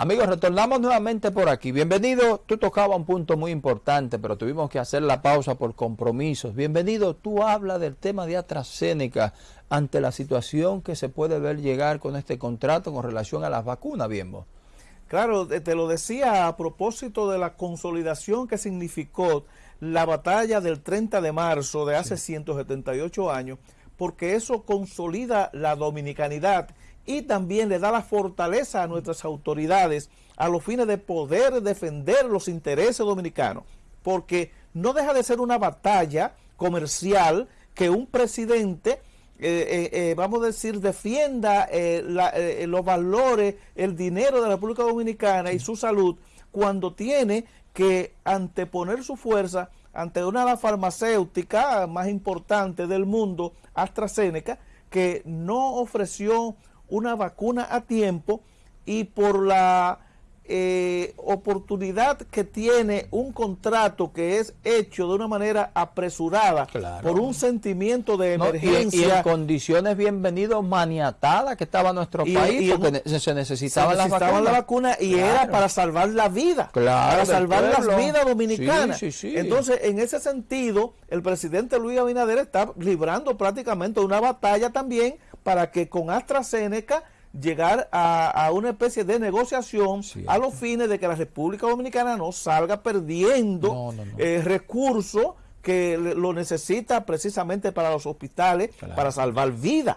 Amigos, retornamos nuevamente por aquí. Bienvenido, tú tocabas un punto muy importante, pero tuvimos que hacer la pausa por compromisos. Bienvenido, tú hablas del tema de AstraZeneca ante la situación que se puede ver llegar con este contrato con relación a las vacunas, bien Claro, te lo decía a propósito de la consolidación que significó la batalla del 30 de marzo de hace 178 años, porque eso consolida la dominicanidad y también le da la fortaleza a nuestras autoridades a los fines de poder defender los intereses dominicanos, porque no deja de ser una batalla comercial que un presidente, eh, eh, eh, vamos a decir, defienda los valores, el dinero de la República Dominicana y su salud, cuando tiene que anteponer su fuerza ante una de las farmacéuticas más importantes del mundo, AstraZeneca, que no ofreció una vacuna a tiempo y por la eh, oportunidad que tiene un contrato que es hecho de una manera apresurada por un sentimiento de emergencia. y, en condiciones bienvenidos maniatadas que estaba nuestro país porque se necesitaba, la, vacuna. y era para salvar la vida, para salvar las vidas dominicanas. Entonces, en ese sentido, el presidente Luis Abinader está librando prácticamente una batalla también para que con AstraZeneca llegar a, una especie de negociación a los fines de que la República Dominicana no salga perdiendo eh, recursos que lo necesita precisamente para los hospitales, para salvar vidas.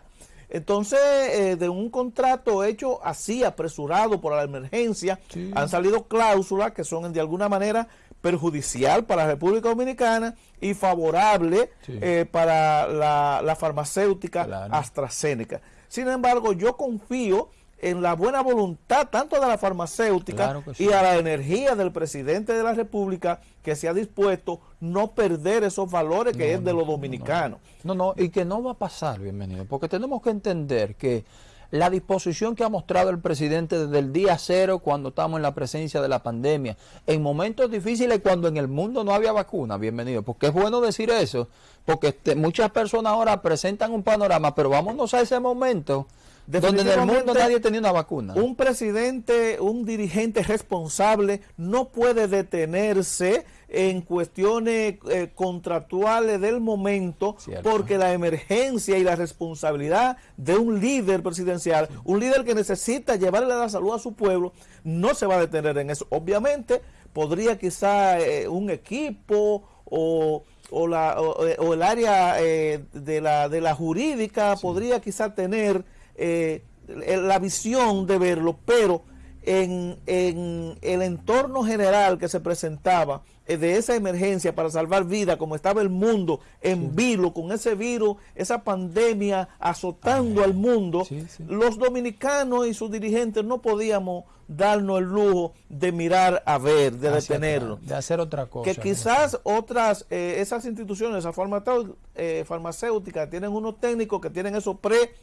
Entonces, eh, de un contrato hecho así, apresurado por la emergencia, han salido cláusulas que son de alguna manera perjudicial para la República Dominicana y favorable eh, para la, farmacéutica AstraZeneca. Sin embargo, yo confío en la buena voluntad tanto de la farmacéutica y a la energía del presidente de la República que se ha dispuesto no perder esos valores que es de los dominicanos. No, no, y que no va a pasar, bienvenido, porque tenemos que entender que la disposición que ha mostrado el presidente desde el día cero cuando estamos en la presencia de la pandemia, en momentos difíciles cuando en el mundo no había vacuna, bienvenido, porque es bueno decir eso, porque este, muchas personas ahora presentan un panorama, pero vámonos a ese momento donde en el mundo nadie tenía una vacuna. Un presidente, un dirigente responsable no puede detenerse en cuestiones eh, contractuales del momento porque la emergencia y la responsabilidad de un líder presidencial, un líder que necesita llevarle la salud a su pueblo, no se va a detener en eso. Obviamente podría quizá eh, un equipo o o, la, o, el área eh, de, la, de la jurídica podría quizá tener eh, la visión de verlo, pero en, en, el entorno general que se presentaba eh, de esa emergencia para salvar vida, como estaba el mundo en vilo, con ese virus, esa pandemia azotando al mundo, los dominicanos y sus dirigentes no podíamos darnos el lujo de mirar a ver, de detenerlo. de hacer otra cosa. Que quizás otras, eh, esas instituciones, esas farmacéuticas, tienen unos técnicos que tienen eso pre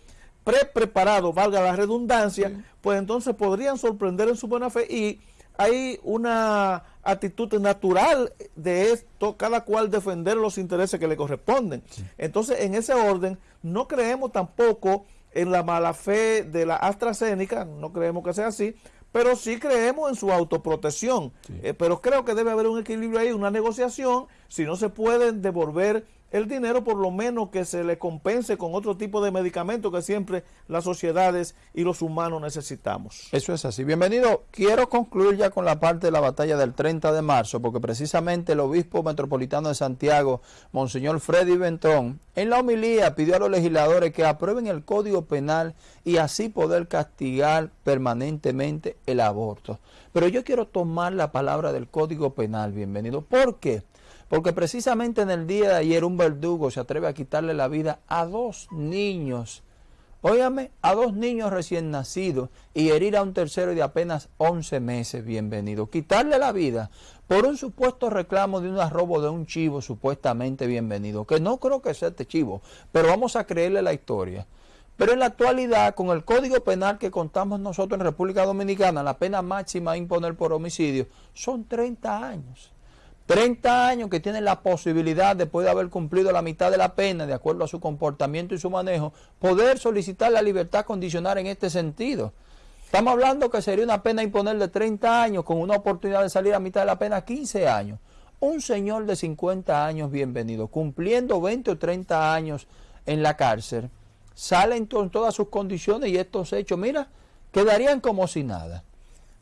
pre-preparado, valga la redundancia, pues entonces podrían sorprender en su buena fe y hay una actitud natural de esto, cada cual defender los intereses que le corresponden. Entonces, en ese orden, no creemos tampoco en la mala fe de la AstraZeneca, no creemos que sea así, pero sí creemos en su autoprotección. Eh, pero creo que debe haber un equilibrio ahí, una negociación, si no se pueden devolver el dinero por lo menos que se le compense con otro tipo de medicamento que siempre las sociedades y los humanos necesitamos. Eso es así. Bienvenido. Quiero concluir ya con la parte de la batalla del 30 de marzo, porque precisamente el obispo metropolitano de Santiago, Monseñor Freddy Bentón, en la homilía pidió a los legisladores que aprueben el Código Penal y así poder castigar permanentemente el aborto. Pero yo quiero tomar la palabra del Código Penal, bienvenido. ¿Por qué? Porque precisamente en el día de ayer un verdugo se atreve a quitarle la vida a dos niños. Óigame, a dos niños recién nacidos y herir a un tercero de apenas 11 meses, bienvenido. Quitarle la vida por un supuesto reclamo de un robo de un chivo supuestamente bienvenido, que no creo que sea este chivo, pero vamos a creerle la historia. Pero en la actualidad, con el Código Penal que contamos nosotros en República Dominicana, la pena máxima a imponer por homicidio son 30 años. 30 años que tienen la posibilidad, después de haber cumplido la mitad de la pena, de acuerdo a su comportamiento y su manejo, poder solicitar la libertad condicional en este sentido. Estamos hablando que sería una pena imponerle 30 años con una oportunidad de salir a mitad de la pena 15 años. Un señor de 50 años, bienvenido, cumpliendo 20 o 30 años en la cárcel, salen con todas sus condiciones y estos hechos, mira, quedarían como si nada.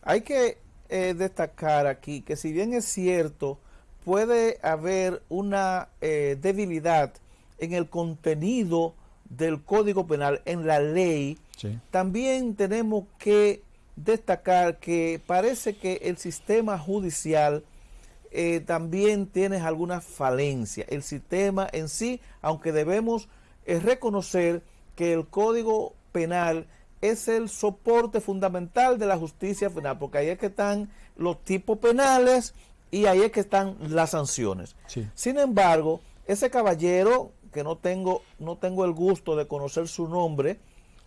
Hay que eh, destacar aquí que si bien es cierto, puede haber una eh, debilidad en el contenido del Código Penal, en la ley, también tenemos que destacar que parece que el sistema judicial eh, también tiene alguna falencia. El sistema en sí, aunque debemos eh, reconocer que el Código Penal es el soporte fundamental de la justicia penal, porque ahí es que están los tipos penales y ahí es que están las sanciones. Sin embargo, ese caballero que no tengo, no tengo el gusto de conocer su nombre.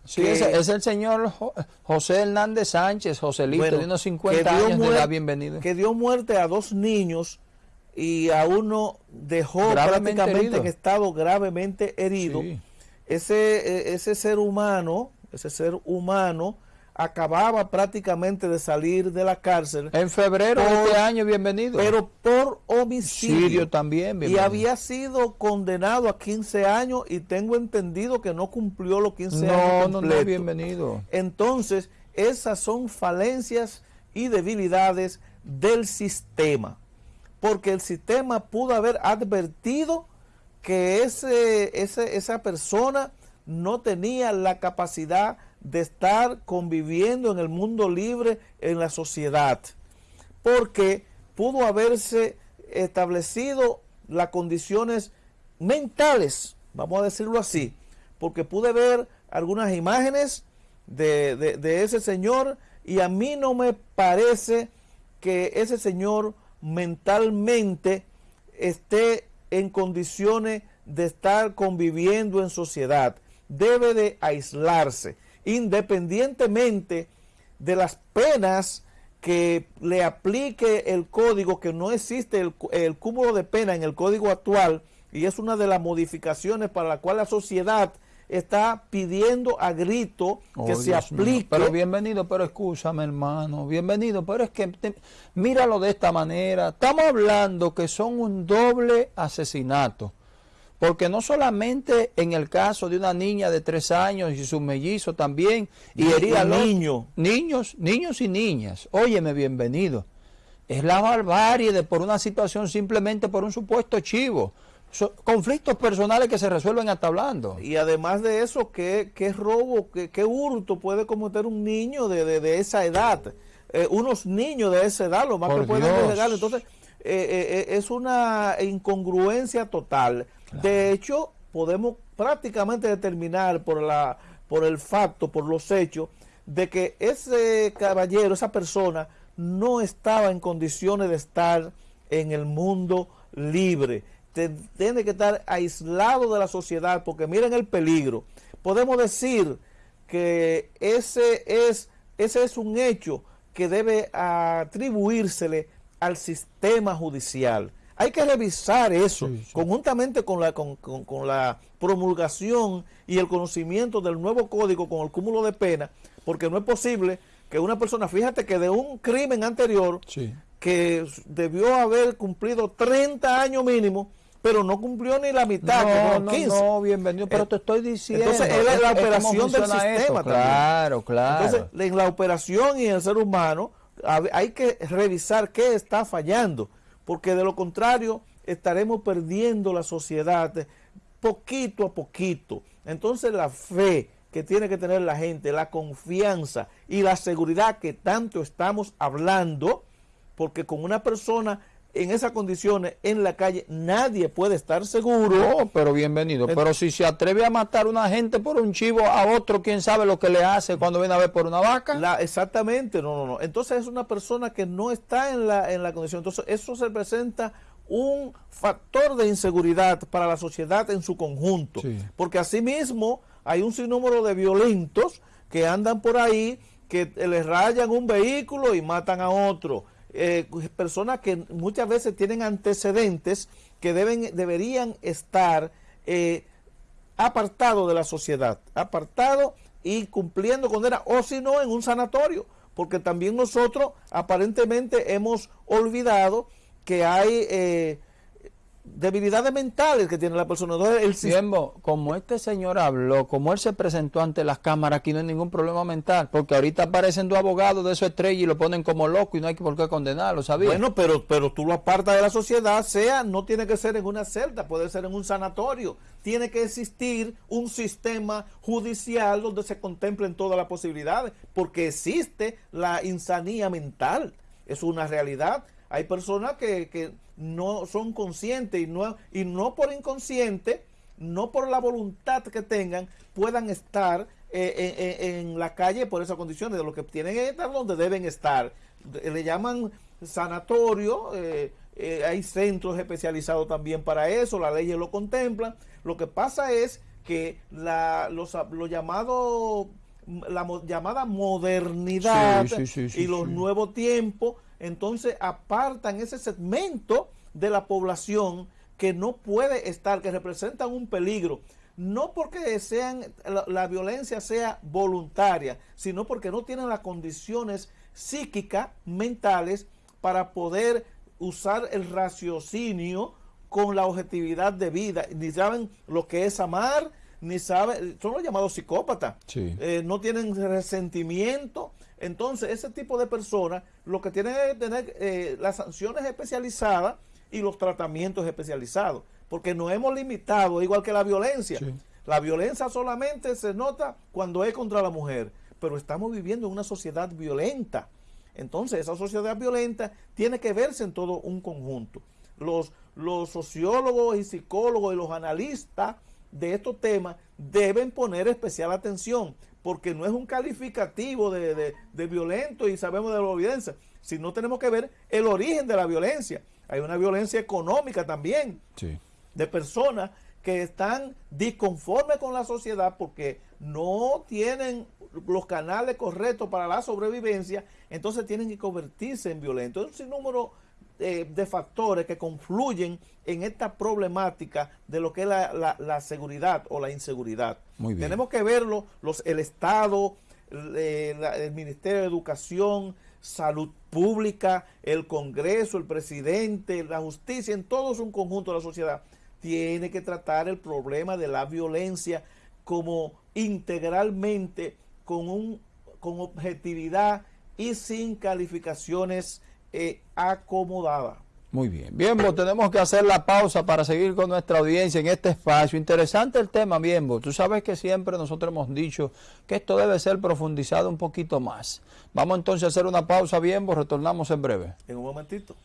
Sí, es, el señor José Hernández Sánchez, Joselito, de unos 50 años de edad, bienvenido. Que dio muerte a dos niños y a uno dejó prácticamente en estado gravemente herido. Ese, e, ese ser humano, ese ser humano acababa prácticamente de salir de la cárcel. En febrero de este año, bienvenido. Pero por homicidio. también, Y había sido condenado a 15 años y tengo entendido que no cumplió los 15 años No, no, bienvenido. Entonces, esas son falencias y debilidades del sistema. Porque el sistema pudo haber advertido que ese, ese, esa persona no tenía la capacidad de estar conviviendo en el mundo libre en la sociedad, porque pudo haberse establecido las condiciones mentales, vamos a decirlo así, porque pude ver algunas imágenes de, de ese señor y a mí no me parece que ese señor mentalmente esté en condiciones de estar conviviendo en sociedad. Debe de aislarse independientemente de las penas que le aplique el código, que no existe el, cúmulo de pena en el código actual, y es una de las modificaciones para la cual la sociedad está pidiendo a grito que oh, se aplique. Pero bienvenido, pero escúchame hermano, bienvenido, pero es que míralo de esta manera, estamos hablando que son un doble asesinato. Porque no solamente en el caso de una niña de tres años y su mellizo también, y hería a niños, niños, niños y niñas, óyeme, bienvenido. Es la barbarie de por una situación simplemente por un supuesto chivo. conflictos personales que se resuelven hasta hablando. Y además de eso, ¿qué, qué robo, qué, qué, hurto puede cometer un niño de, de, esa edad? Eh, unos niños de esa edad, lo más que pueden llegar. Entonces, eh, eh, es una incongruencia total. De hecho, podemos prácticamente determinar por, la, por el facto, por los hechos, de que ese caballero, esa persona, no estaba en condiciones de estar en el mundo libre. Tiene que estar aislado de la sociedad porque miren el peligro. Podemos decir que ese es, ese es un hecho que debe atribuírsele al sistema judicial. Hay que revisar eso, conjuntamente con la, con, la promulgación y el conocimiento del nuevo código con el cúmulo de pena, porque no es posible que una persona, fíjate que de un crimen anterior, que debió haber cumplido 30 años mínimo, pero no cumplió ni la mitad, no, no, bienvenido, pero te estoy diciendo. Entonces, es la operación del sistema Claro, claro. Entonces, en la operación y en el ser humano, hay que revisar qué está fallando porque de lo contrario estaremos perdiendo la sociedad poquito a poquito. Entonces la fe que tiene que tener la gente, la confianza y la seguridad que tanto estamos hablando, porque con una persona en esas condiciones en la calle nadie puede estar seguro. Oh, pero bienvenido. pero si se atreve a matar a una gente por un chivo, a otro, quién sabe lo que le hace cuando viene a ver por una vaca. La, exactamente, no, no, no. Entonces es una persona que no está en la, en la condición. Entonces eso se presenta un factor de inseguridad para la sociedad en su conjunto. Porque asimismo hay un sinnúmero de violentos que andan por ahí, que les rayan un vehículo y matan a otro eh, personas que muchas veces tienen antecedentes que deben, deberían estar eh, apartados de la sociedad, apartados y cumpliendo condena, o si no, en un sanatorio, porque también nosotros aparentemente hemos olvidado que hay eh, debilidades mentales que tiene la persona. Entonces, el como este señor habló, como él se presentó ante las cámaras, aquí no hay ningún problema mental, porque ahorita aparecen dos abogados de su estrella y lo ponen como loco y no hay por qué condenarlo, ¿sabías? Bueno, pero, pero tú lo apartas de la sociedad, sea, no tiene que ser en una celda, puede ser en un sanatorio. Tiene que existir un sistema judicial donde se contemplen todas las posibilidades, porque existe la insanía mental, es una realidad. Hay personas que, que no son conscientes y no, y no por inconsciente, no por la voluntad que tengan, puedan estar eh, en, la calle por esas condiciones. De lo que tienen que estar donde deben estar. Le llaman sanatorio, eh, eh, hay centros especializados también para eso, las leyes lo contemplan. Lo que pasa es que la, los, los llamados la llamada modernidad y los nuevos tiempos entonces apartan ese segmento de la población que no puede estar, que representan un peligro, no porque sean, la, violencia sea voluntaria, sino porque no tienen las condiciones psíquicas, mentales, para poder usar el raciocinio con la objetividad de vida, ni saben lo que es amar, ni saben, son los llamados psicópatas, eh, no tienen resentimiento, entonces, ese tipo de personas lo que tienen es tener eh, las sanciones especializadas y los tratamientos especializados, porque nos hemos limitado, igual que la violencia. La violencia solamente se nota cuando es contra la mujer, pero estamos viviendo en una sociedad violenta. Entonces, esa sociedad violenta tiene que verse en todo un conjunto. Los, los sociólogos y psicólogos y los analistas de estos temas deben poner especial atención, porque no es un calificativo de, violento y sabemos de la violencia, sino tenemos que ver el origen de la violencia. Hay una violencia económica también, de personas que están disconformes con la sociedad porque no tienen los canales correctos para la sobrevivencia, entonces tienen que convertirse en violentos. Es un número eh, de factores que confluyen en esta problemática de lo que es la, seguridad o la inseguridad. Tenemos que verlo, los, el Estado, eh, el, Ministerio de Educación, Salud Pública, el Congreso, el Presidente, la Justicia, en todos un conjunto de la sociedad, tiene que tratar el problema de la violencia como integralmente, con, un, con objetividad y sin calificaciones eh, acomodada. Muy bien. Bienbo, tenemos que hacer la pausa para seguir con nuestra audiencia en este espacio. Interesante el tema, Bienbo. Tú sabes que siempre nosotros hemos dicho que esto debe ser profundizado un poquito más. Vamos entonces a hacer una pausa, Bienbo. Retornamos en breve. En un momentito.